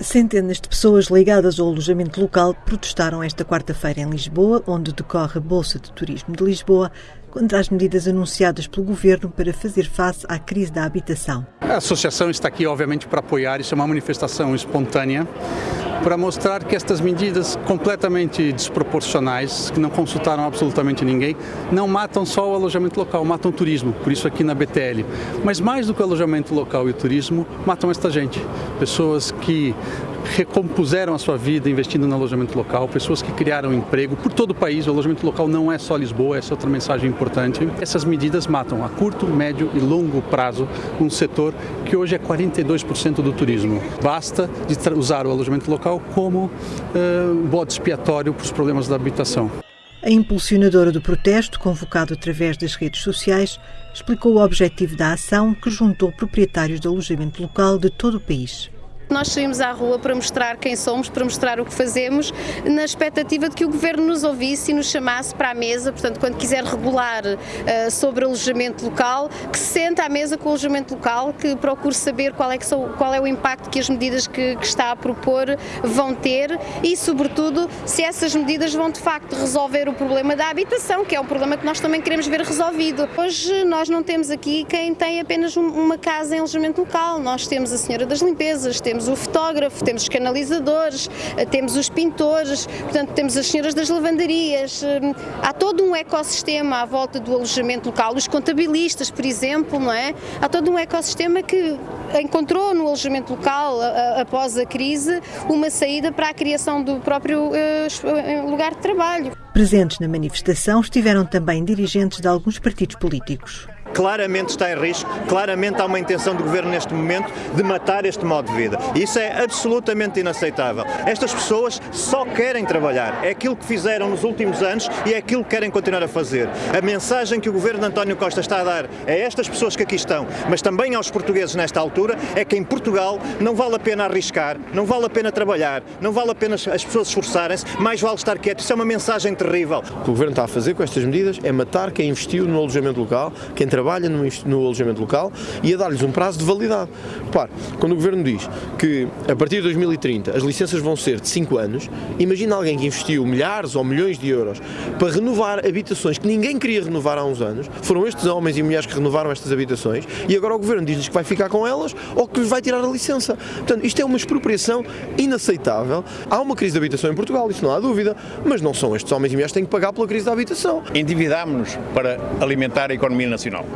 Centenas de pessoas ligadas ao alojamento local protestaram esta quarta-feira em Lisboa, onde decorre a Bolsa de Turismo de Lisboa, contra as medidas anunciadas pelo governo para fazer face à crise da habitação. A associação está aqui, obviamente, para apoiar. Isso é uma manifestação espontânea para mostrar que estas medidas completamente desproporcionais, que não consultaram absolutamente ninguém, não matam só o alojamento local, matam o turismo, por isso aqui na BTL. Mas mais do que o alojamento local e o turismo, matam esta gente. Pessoas que recompuseram a sua vida investindo no alojamento local, pessoas que criaram emprego por todo o país. O alojamento local não é só Lisboa, essa é outra mensagem importante. Essas medidas matam a curto, médio e longo prazo um setor que hoje é 42% do turismo. Basta de usar o alojamento local como uh, bode expiatório para os problemas da habitação. A impulsionadora do protesto, convocado através das redes sociais, explicou o objetivo da ação que juntou proprietários de alojamento local de todo o país. Nós saímos à rua para mostrar quem somos, para mostrar o que fazemos, na expectativa de que o Governo nos ouvisse e nos chamasse para a mesa, portanto, quando quiser regular uh, sobre alojamento local, que se sente à mesa com o alojamento local, que procure saber qual é, que qual é o impacto que as medidas que, que está a propor vão ter e, sobretudo, se essas medidas vão de facto resolver o problema da habitação, que é um problema que nós também queremos ver resolvido. Hoje nós não temos aqui quem tem apenas uma casa em alojamento local, nós temos a Senhora das Limpezas, temos temos o fotógrafo, temos os canalizadores, eh, temos os pintores, portanto temos as senhoras das lavanderias, eh, há todo um ecossistema à volta do alojamento local, os contabilistas, por exemplo, não é? Há todo um ecossistema que encontrou no alojamento local, após a crise, uma saída para a criação do próprio eh, lugar de trabalho. Presentes na manifestação estiveram também dirigentes de alguns partidos políticos claramente está em risco, claramente há uma intenção do governo neste momento de matar este modo de vida. E isso é absolutamente inaceitável. Estas pessoas só querem trabalhar. É aquilo que fizeram nos últimos anos e é aquilo que querem continuar a fazer. A mensagem que o governo de António Costa está a dar a estas pessoas que aqui estão, mas também aos portugueses nesta altura, é que em Portugal não vale a pena arriscar, não vale a pena trabalhar, não vale a pena as pessoas esforçarem-se, mais vale estar quieto. Isso é uma mensagem terrível. O que o governo está a fazer com estas medidas é matar quem investiu no alojamento local, quem trabalha no, no alojamento local e a dar-lhes um prazo de validade. Repare, quando o Governo diz que a partir de 2030 as licenças vão ser de 5 anos, imagina alguém que investiu milhares ou milhões de euros para renovar habitações que ninguém queria renovar há uns anos, foram estes homens e mulheres que renovaram estas habitações e agora o Governo diz-lhes que vai ficar com elas ou que lhes vai tirar a licença. Portanto, isto é uma expropriação inaceitável. Há uma crise de habitação em Portugal, isso não há dúvida, mas não são estes homens e mulheres que têm que pagar pela crise da habitação. Endividámos-nos para alimentar a economia nacional.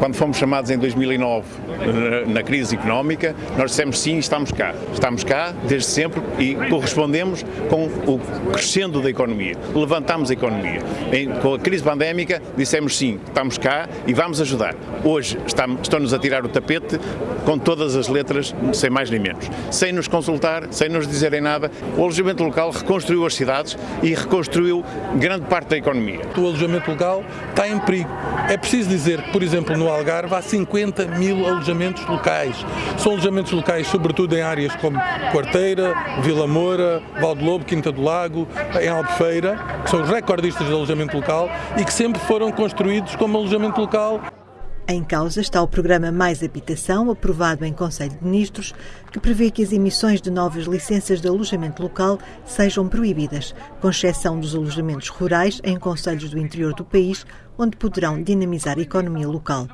Quando fomos chamados em 2009 na crise económica, nós dissemos sim, estamos cá. Estamos cá desde sempre e correspondemos com o crescendo da economia. Levantamos a economia. Com a crise pandémica, dissemos sim, estamos cá e vamos ajudar. Hoje estão-nos a tirar o tapete com todas as letras, sem mais nem menos. Sem nos consultar, sem nos dizerem nada, o alojamento local reconstruiu as cidades e reconstruiu grande parte da economia. O alojamento local está em perigo. É preciso dizer que, por exemplo, no Algarve há 50 mil alojamentos locais. São alojamentos locais, sobretudo em áreas como Quarteira, Vila Moura, Valde Lobo, Quinta do Lago, em Albufeira, que são recordistas de alojamento local e que sempre foram construídos como alojamento local. Em causa está o programa Mais Habitação, aprovado em Conselho de Ministros, que prevê que as emissões de novas licenças de alojamento local sejam proibidas, com exceção dos alojamentos rurais em conselhos do interior do país, onde poderão dinamizar a economia local.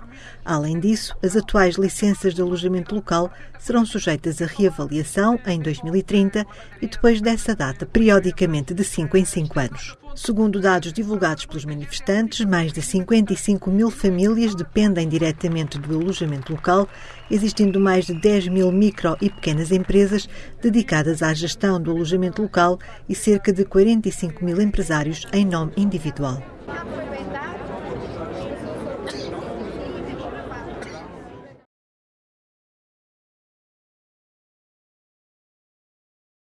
Além disso, as atuais licenças de alojamento local serão sujeitas a reavaliação em 2030 e depois dessa data, periodicamente de 5 em 5 anos. Segundo dados divulgados pelos manifestantes, mais de 55 mil famílias dependem diretamente do alojamento local, existindo mais de 10 mil micro e pequenas empresas dedicadas à gestão do alojamento local e cerca de 45 mil empresários em nome individual.